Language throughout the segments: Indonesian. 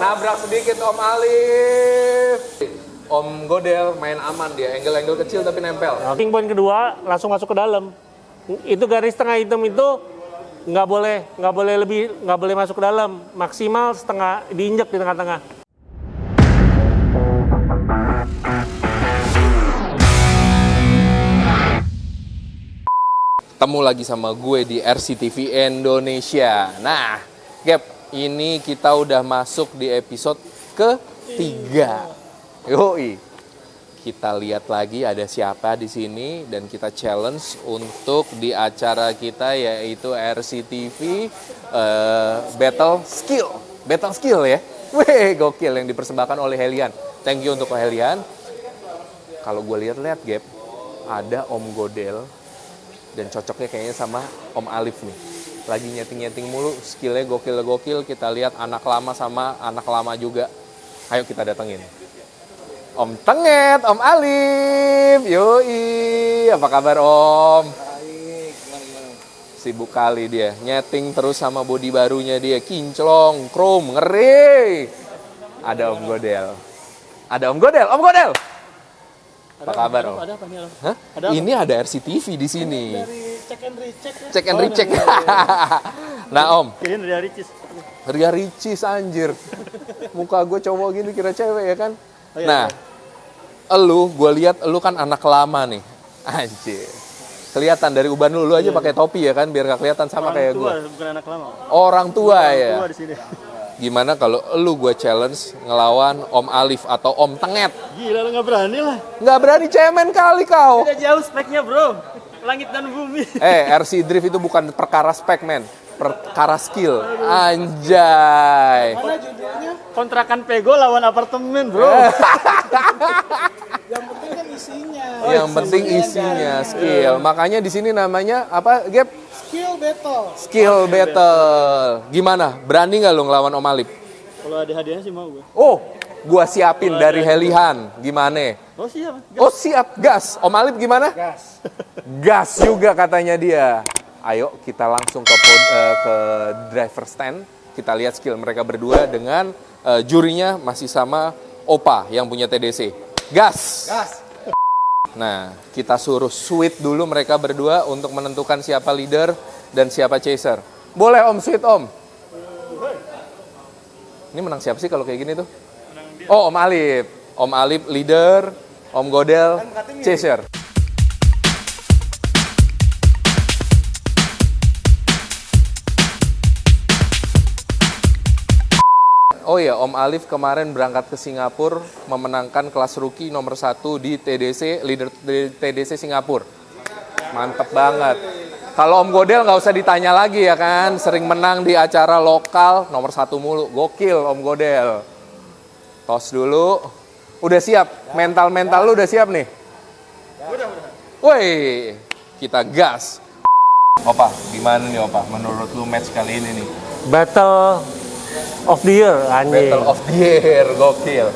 Nabrak sedikit Om Alif. Om Godel main aman dia, angle-angle kecil tapi nempel. King point kedua langsung masuk ke dalam. Itu garis tengah hitam itu nggak boleh nggak boleh lebih nggak boleh masuk ke dalam. Maksimal setengah diinjak di tengah-tengah. Ketemu lagi sama gue di RCTV Indonesia. Nah, Gap, ini kita udah masuk di episode ketiga. Yoi. Kita lihat lagi ada siapa di sini dan kita challenge untuk di acara kita yaitu RCTV eh, Battle Skill. Battle Skill ya. Weh, gokil yang dipersembahkan oleh Helian. Thank you untuk Helian. Kalau gue lihat-lihat, Gap, ada Om Godel dan cocoknya kayaknya sama Om Alif nih. Lagi nyeting-nyeting mulu, skillnya gokil-gokil. Kita lihat anak lama sama anak lama juga. Ayo kita datengin. Om Tenget, Om Alif, yoi, apa kabar Om? Sibuk kali dia, nyeting terus sama body barunya dia, kinclong, chrome, ngeri. Ada Om Godel. Ada Om Godel, Om Godel. Apa kabar Om? Ada apa nih? Om? Hah? Ada apa? Ini ada RCTV di sini. Dari check and recheck. ya? Check and Oh, recheck. dari- nah Om, Kirain dari Ricis. Ria Ricis anjir. Muka gue cowok gini kira cewek ya kan? Oh, iya, nah, elu gue lihat elu kan anak lama nih. Anjir. Kelihatan dari uban lu, lu aja pakai topi ya kan biar gak kelihatan sama Orang kayak tua, gue. bukan anak lama. Orang tua ya. Tua di sini. Gimana kalau elu gue challenge ngelawan Om Alif atau Om Tenget? Gila lu nggak berani lah. Nggak berani cemen kali kau. Udah jauh speknya bro. Langit dan bumi. Eh, RC Drift itu bukan perkara spek, men. Perkara skill. Anjay. Mana judulnya? Kontrakan Pego lawan apartemen bro. Yang penting kan isinya. Yang penting isinya skill. Makanya di sini namanya apa, Gap? Skill battle. Skill battle. Gimana? Berani nggak lo ngelawan Om Alif? Kalau ada hadiahnya sih mau gue. Oh, gua siapin dari Helihan. Gimana? Oh siap. Oh, siap. Gas. Om Alif gimana? Gas. Gas juga katanya dia. Ayo kita langsung ke pod- eh, ke driver stand. Kita lihat skill mereka berdua dengan eh, jurinya masih sama Opa yang punya TDC. Gas. Gas. Nah, kita suruh sweet dulu mereka berdua untuk menentukan siapa leader dan siapa chaser. Boleh Om sweet Om. Ini menang siapa sih kalau kayak gini tuh? Oh Om Alif. Om Alif leader, Om Godel chaser. Oh iya, Om Alif kemarin berangkat ke Singapura memenangkan kelas rookie nomor satu di TDC, leader TDC Singapura. Mantep banget. Kalau Om Godel nggak usah ditanya lagi ya kan, sering menang di acara lokal nomor satu mulu. Gokil Om Godel. Tos dulu. Udah siap? Mental-mental lu udah siap nih? Woi, kita gas. Opa, gimana nih Opa? Menurut lu match kali ini nih? Battle of the year anjing. Battle of the Year, gokil.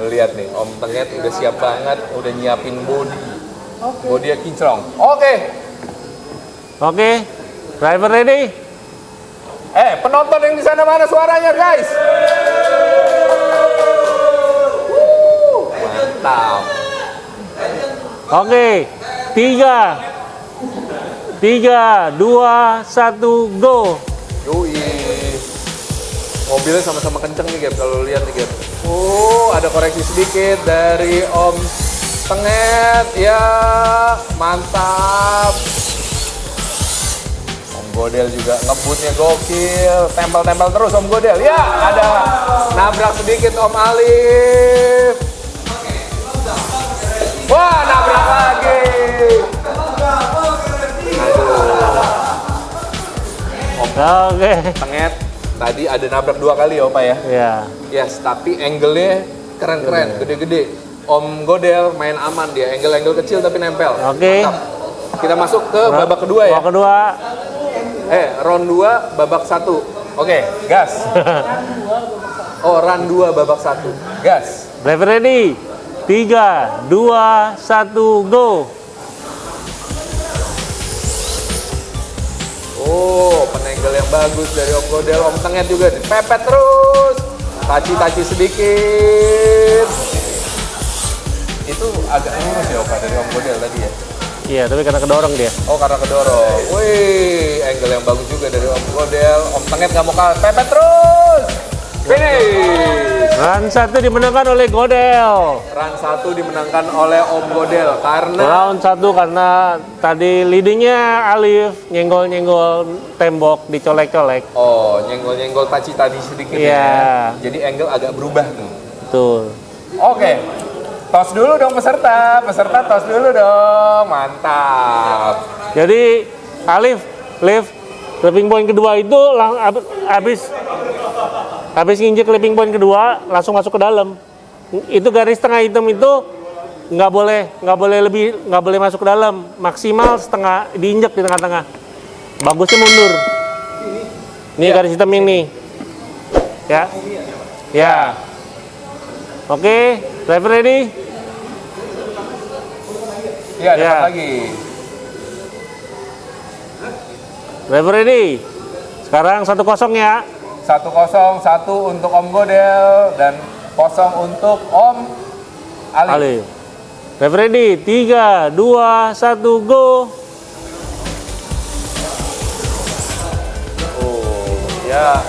Lihat nih, Om Tenget udah siap banget, udah nyiapin body. Body kinclong. Oke. Oke. Driver ready? Eh, penonton yang di sana mana suaranya, guys? Mantap. Oke. Tiga. Tiga, dua, satu, go. Yoi. Mobilnya sama-sama kenceng nih, Gap. Kalau lihat nih, Gap. Oh, ada koreksi sedikit dari Om Tenget. Ya, mantap. Om Godel juga ngebutnya gokil. Tempel-tempel terus Om Godel. Ya, ada nabrak sedikit Om Alif. Wah, nabrak lagi. Aduh. Oke. Tenget tadi ada nabrak dua kali ya Opa ya. Ya. Yes, tapi angle-nya keren-keren, gede-gede. Om Godel main aman dia, angle-angle kecil tapi nempel. Oke. Mantap. Kita masuk ke babak kedua ya. Babak kedua. Eh, round 2 babak 1. Oke, gas. Oh, round 2 babak 1. Gas. Driver ready? Tiga, dua, satu, go. Oh, penangle yang bagus dari Om Godel, Om Tenget juga dipepet terus. taci-taci sedikit. Itu agak lurus ya Oka dari Om Godel tadi ya. Iya, tapi karena kedorong dia. Oh karena kedorong. Wih, angle yang bagus juga dari Om Godel. Om Tenget nggak mau kalah. Pepet terus. Finish. Run satu dimenangkan oleh Godel. Run satu dimenangkan oleh Om Godel karena Round satu karena tadi leadingnya Alif nyenggol-nyenggol tembok dicolek-colek. oh nyenggol-nyenggol taci tadi sedikit Iya. ya. Jadi angle agak berubah tuh. Tuh. Oke. Tos dulu dong peserta. Peserta tos dulu dong. Mantap. Jadi Alif, Liv, clipping point kedua itu lang, ab- habis habis nginjek clipping point kedua langsung masuk ke dalam. Itu garis tengah hitam itu nggak boleh nggak boleh lebih nggak boleh masuk ke dalam. Maksimal setengah diinjek di tengah-tengah. Bagusnya mundur. Ini Iya. garis hitam ini. Ya. Ya. Oke driver ready? Iya, dapat Iya. lagi. driver ready? Sekarang satu kosong ya Satu kosong, satu untuk Om Godel dan kosong untuk Om Ali. Ali. Ready, 3, 2, 1, go. Oh, ya.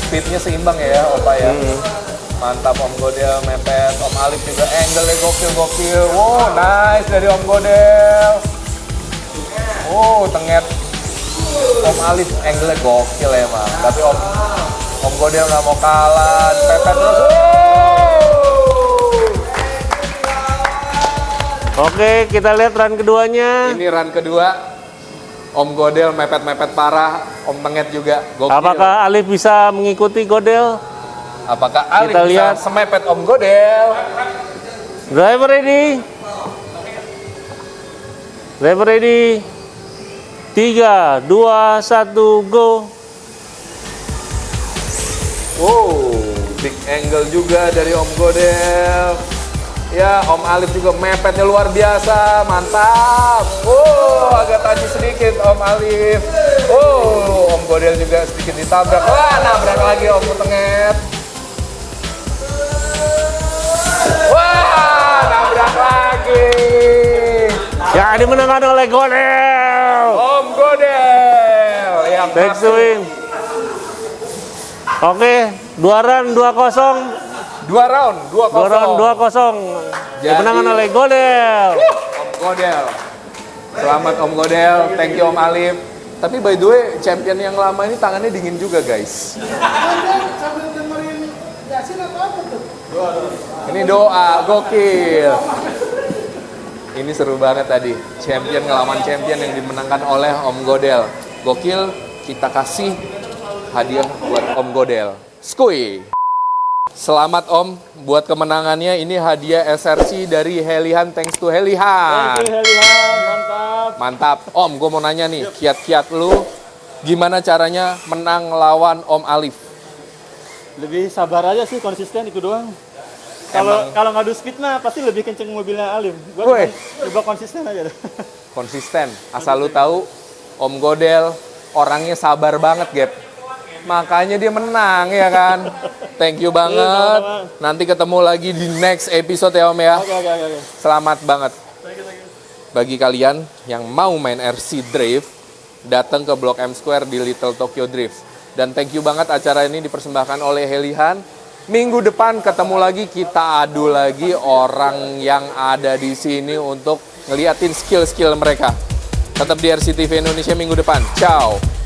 Speednya seimbang ya, Opa ya. Mantap Om Godel, mepet. Om Alif juga angle-nya gokil-gokil. Wow, nice dari Om Godel. Oh, tenget. Om Alif angle-nya gokil emang. Tapi Om Om Godel nggak mau kalah. Pepet terus. Oke, kita lihat run keduanya. Ini run kedua. Om Godel mepet-mepet parah. Om Tenget juga gokil. Apakah Alif bisa mengikuti Godel? Apakah Alif Kita bisa lihat. semepet Om Godel? Driver ready. Driver ready. 3, 2, 1, go. Wow, big angle juga dari Om Godel. Ya, Om Alif juga mepetnya luar biasa, mantap. Wow, agak tadi sedikit Om Alif. Wow, Om Godel juga sedikit ditabrak. Wah, nabrak lagi Om Tenget. Wah, nabrak lagi. Yang dimenangkan oleh Godel. Back win. Oke, dua run, dua kosong. Dua round, dua Dua kosong. round, dua kosong. Jadi- Dimenangkan oleh Godel. Om Godel. Selamat Om Godel, thank you Om Alif. Tapi by the way, champion yang lama ini tangannya dingin juga guys. Ini doa, gokil. Ini seru banget tadi. Champion ngelawan champion yang dimenangkan oleh Om Godel. Gokil, kita kasih hadiah buat Om Godel. Skui. Selamat Om buat kemenangannya. Ini hadiah SRC dari Helihan thanks to Helihan. mantap. Mantap. Om, gue mau nanya nih, kiat-kiat lu gimana caranya menang lawan Om Alif? Lebih sabar aja sih, konsisten itu doang. Kalau kalau ngadu speed mah pasti lebih kenceng mobilnya Woi. cuma coba konsisten aja. deh. Konsisten. Asal lu tahu, Om Godel orangnya sabar banget, Gap. Makanya dia menang ya kan. Thank you banget. sama-sama. Nanti ketemu lagi di next episode ya Om ya. Selamat banget. Bagi kalian yang mau main RC Drift, datang ke Blok M Square di Little Tokyo Drift. Dan thank you banget acara ini dipersembahkan oleh Helihan. Minggu depan ketemu lagi, kita adu lagi orang yang ada di sini untuk ngeliatin skill-skill mereka. Tetap di RCTV Indonesia minggu depan. Ciao.